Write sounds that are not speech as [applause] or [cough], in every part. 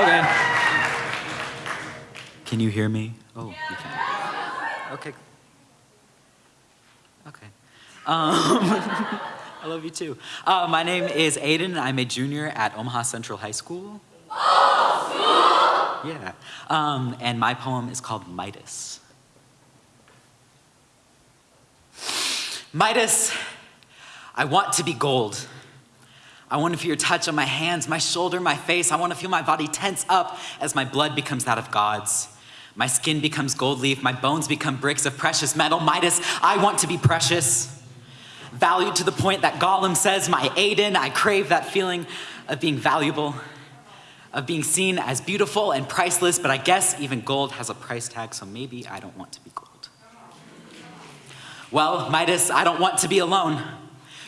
Okay. Can you hear me? Oh, you can. Okay. Okay. Um, [laughs] I love you too. Uh, my name is Aiden. I'm a junior at Omaha Central High School. Yeah. Um, and my poem is called Midas. Midas, I want to be gold. I want to feel your touch on my hands, my shoulder, my face. I want to feel my body tense up as my blood becomes that of God's. My skin becomes gold leaf, my bones become bricks of precious metal. Midas, I want to be precious. Valued to the point that Gollum says, my Aiden, I crave that feeling of being valuable, of being seen as beautiful and priceless, but I guess even gold has a price tag, so maybe I don't want to be gold. Well, Midas, I don't want to be alone.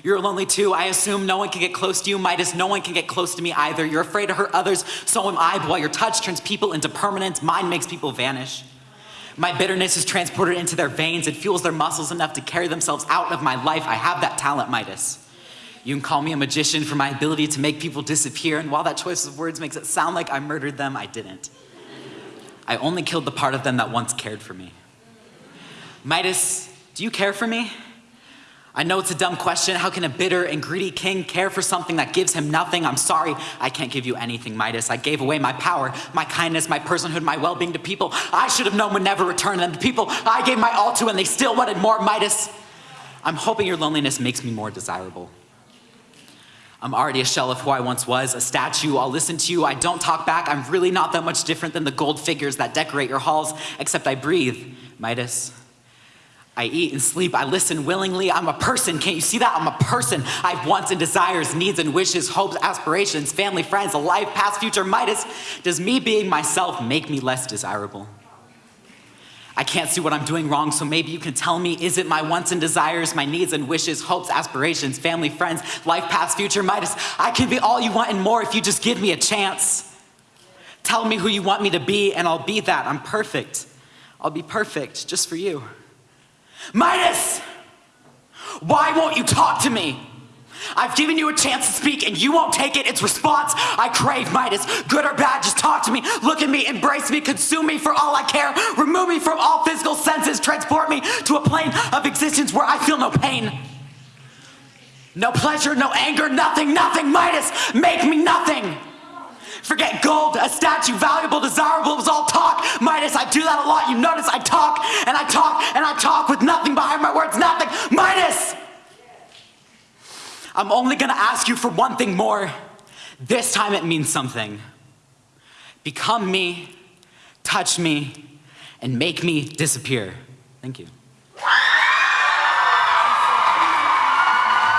You're lonely too. I assume no one can get close to you. Midas, no one can get close to me either. You're afraid to hurt others, so am I. But while your touch turns people into permanence. mine makes people vanish. My bitterness is transported into their veins. It fuels their muscles enough to carry themselves out of my life. I have that talent, Midas. You can call me a magician for my ability to make people disappear, and while that choice of words makes it sound like I murdered them, I didn't. I only killed the part of them that once cared for me. Midas, do you care for me? I know it's a dumb question. How can a bitter and greedy king care for something that gives him nothing? I'm sorry, I can't give you anything, Midas. I gave away my power, my kindness, my personhood, my well-being to people I should have known would never return them. To people I gave my all to and they still wanted more, Midas. I'm hoping your loneliness makes me more desirable. I'm already a shell of who I once was, a statue. I'll listen to you. I don't talk back. I'm really not that much different than the gold figures that decorate your halls, except I breathe, Midas. I eat and sleep, I listen willingly, I'm a person, can't you see that? I'm a person. I have wants and desires, needs and wishes, hopes, aspirations, family, friends, a life, past, future, Midas. Does me being myself make me less desirable? I can't see what I'm doing wrong, so maybe you can tell me, is it my wants and desires, my needs and wishes, hopes, aspirations, family, friends, life, past, future, Midas? I can be all you want and more if you just give me a chance. Tell me who you want me to be and I'll be that. I'm perfect. I'll be perfect just for you. Midas, why won't you talk to me? I've given you a chance to speak and you won't take it. It's response I crave, Midas. Good or bad, just talk to me. Look at me, embrace me, consume me for all I care. Remove me from all physical senses. Transport me to a plane of existence where I feel no pain. No pleasure, no anger, nothing, nothing. Midas, make me nothing. Forget gold, a statue, valuable, desirable, I do that a lot. You notice I talk and I talk and I talk with nothing behind my words, nothing. Midas! I'm only gonna ask you for one thing more. This time it means something. Become me, touch me, and make me disappear. Thank you.